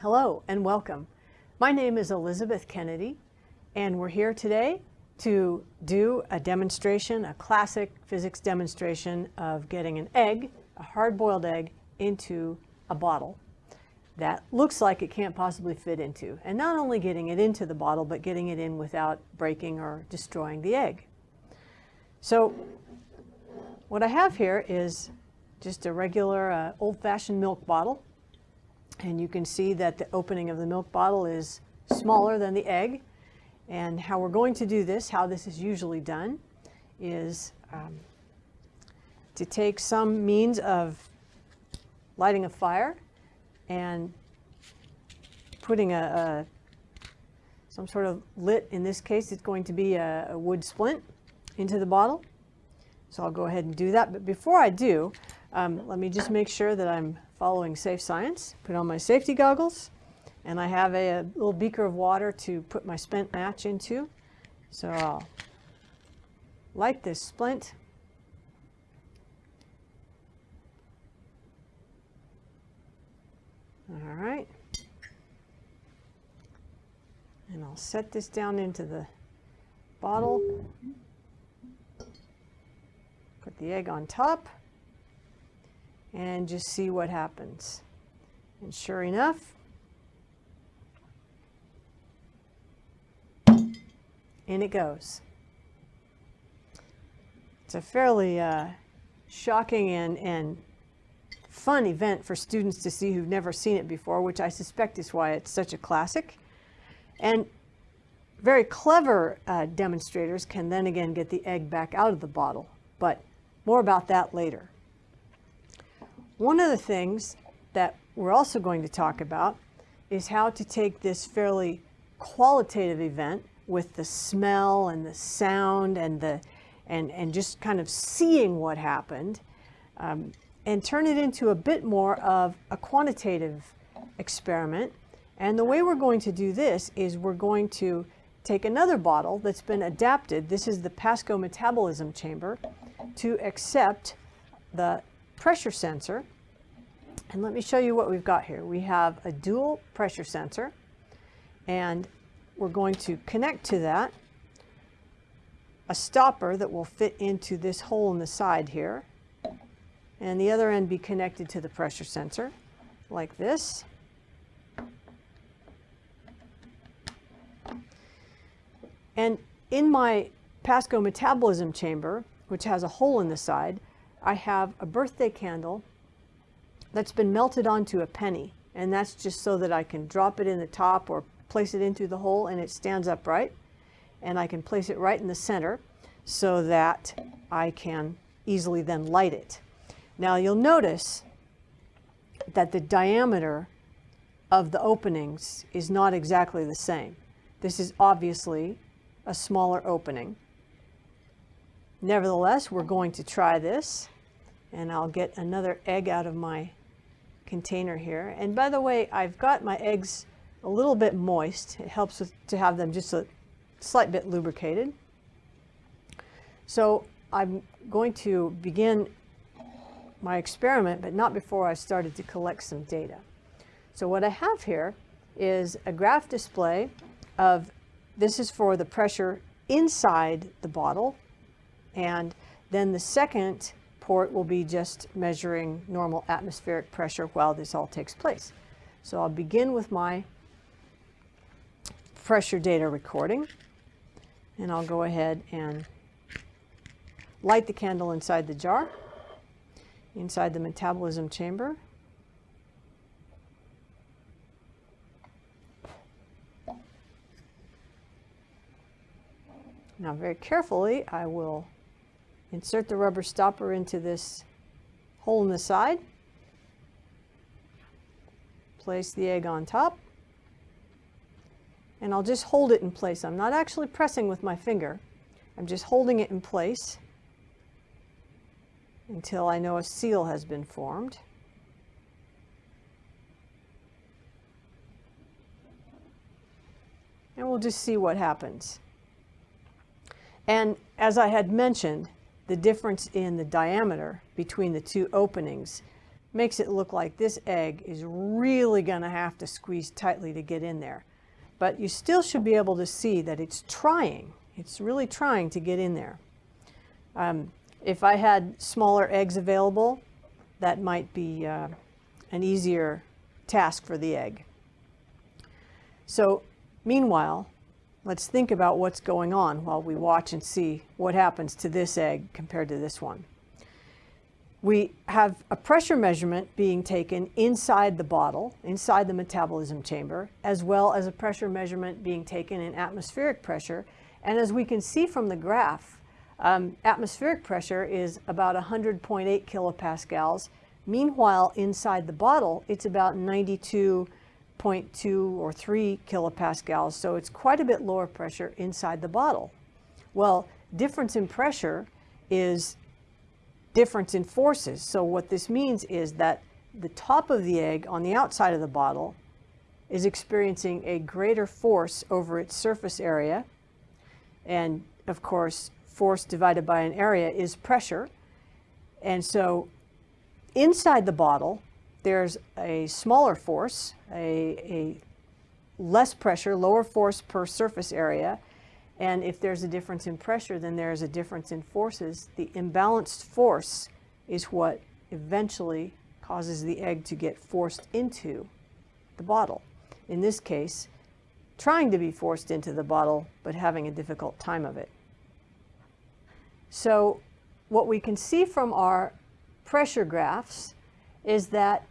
Hello and welcome. My name is Elizabeth Kennedy and we're here today to do a demonstration, a classic physics demonstration of getting an egg, a hard-boiled egg, into a bottle that looks like it can't possibly fit into. And not only getting it into the bottle, but getting it in without breaking or destroying the egg. So what I have here is just a regular uh, old-fashioned milk bottle. And you can see that the opening of the milk bottle is smaller than the egg. And how we're going to do this, how this is usually done, is um, to take some means of lighting a fire and putting a, a some sort of lit, in this case it's going to be a, a wood splint, into the bottle. So I'll go ahead and do that. But before I do, um, let me just make sure that I'm following safe science. Put on my safety goggles. And I have a, a little beaker of water to put my spent match into. So I'll light this splint. All right. And I'll set this down into the bottle. Put the egg on top and just see what happens. And sure enough, in it goes. It's a fairly uh, shocking and, and fun event for students to see who've never seen it before, which I suspect is why it's such a classic. And very clever uh, demonstrators can then again get the egg back out of the bottle, but more about that later. One of the things that we're also going to talk about is how to take this fairly qualitative event with the smell and the sound and the and, and just kind of seeing what happened um, and turn it into a bit more of a quantitative experiment. And the way we're going to do this is we're going to take another bottle that's been adapted. This is the Pasco metabolism chamber to accept the pressure sensor. And let me show you what we've got here. We have a dual pressure sensor and we're going to connect to that a stopper that will fit into this hole in the side here and the other end be connected to the pressure sensor like this. And in my Pasco metabolism chamber, which has a hole in the side, I have a birthday candle that's been melted onto a penny. And that's just so that I can drop it in the top or place it into the hole and it stands upright. And I can place it right in the center so that I can easily then light it. Now you'll notice that the diameter of the openings is not exactly the same. This is obviously a smaller opening. Nevertheless, we're going to try this and I'll get another egg out of my container here. And by the way, I've got my eggs a little bit moist. It helps with, to have them just a slight bit lubricated. So I'm going to begin my experiment, but not before I started to collect some data. So what I have here is a graph display of, this is for the pressure inside the bottle, and then the second port will be just measuring normal atmospheric pressure while this all takes place. So I'll begin with my pressure data recording, and I'll go ahead and light the candle inside the jar inside the metabolism chamber. Now very carefully I will insert the rubber stopper into this hole in the side, place the egg on top, and I'll just hold it in place. I'm not actually pressing with my finger. I'm just holding it in place until I know a seal has been formed. And we'll just see what happens. And as I had mentioned, the difference in the diameter between the two openings makes it look like this egg is really going to have to squeeze tightly to get in there. But you still should be able to see that it's trying. It's really trying to get in there. Um, if I had smaller eggs available, that might be uh, an easier task for the egg. So meanwhile, let's think about what's going on while we watch and see what happens to this egg compared to this one. We have a pressure measurement being taken inside the bottle, inside the metabolism chamber, as well as a pressure measurement being taken in atmospheric pressure. And as we can see from the graph, um, atmospheric pressure is about 100.8 kilopascals. Meanwhile, inside the bottle, it's about 92.2 or 3 kilopascals. So it's quite a bit lower pressure inside the bottle. Well, difference in pressure is difference in forces. So what this means is that the top of the egg on the outside of the bottle is experiencing a greater force over its surface area. And of course, force divided by an area is pressure. And so inside the bottle, there's a smaller force, a, a less pressure, lower force per surface area, and if there's a difference in pressure, then there's a difference in forces. The imbalanced force is what eventually causes the egg to get forced into the bottle. In this case, trying to be forced into the bottle, but having a difficult time of it. So what we can see from our pressure graphs is that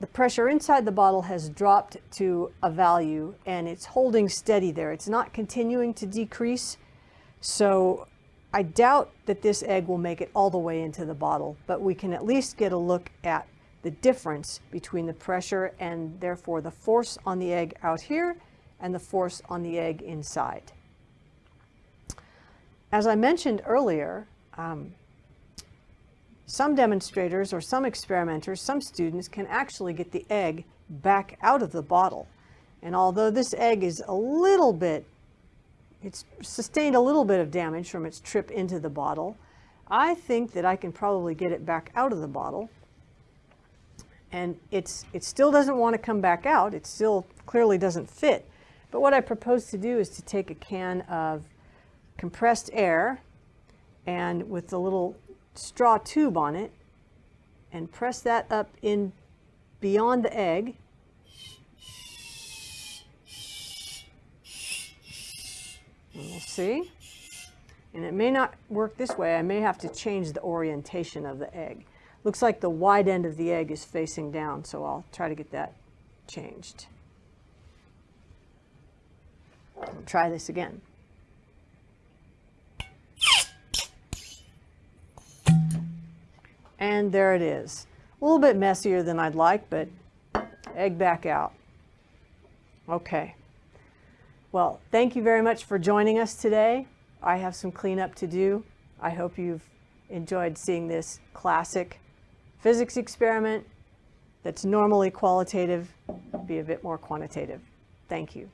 the pressure inside the bottle has dropped to a value and it's holding steady there. It's not continuing to decrease. So I doubt that this egg will make it all the way into the bottle, but we can at least get a look at the difference between the pressure and therefore the force on the egg out here and the force on the egg inside. As I mentioned earlier, um, some demonstrators or some experimenters, some students can actually get the egg back out of the bottle. And although this egg is a little bit, it's sustained a little bit of damage from its trip into the bottle, I think that I can probably get it back out of the bottle. And it's, it still doesn't want to come back out. It still clearly doesn't fit. But what I propose to do is to take a can of compressed air and with the little straw tube on it and press that up in beyond the egg. And we'll see. And it may not work this way. I may have to change the orientation of the egg. Looks like the wide end of the egg is facing down, so I'll try to get that changed. I'll try this again. And there it is. A little bit messier than I'd like, but egg back out. Okay. Well, thank you very much for joining us today. I have some cleanup to do. I hope you've enjoyed seeing this classic physics experiment that's normally qualitative be a bit more quantitative. Thank you.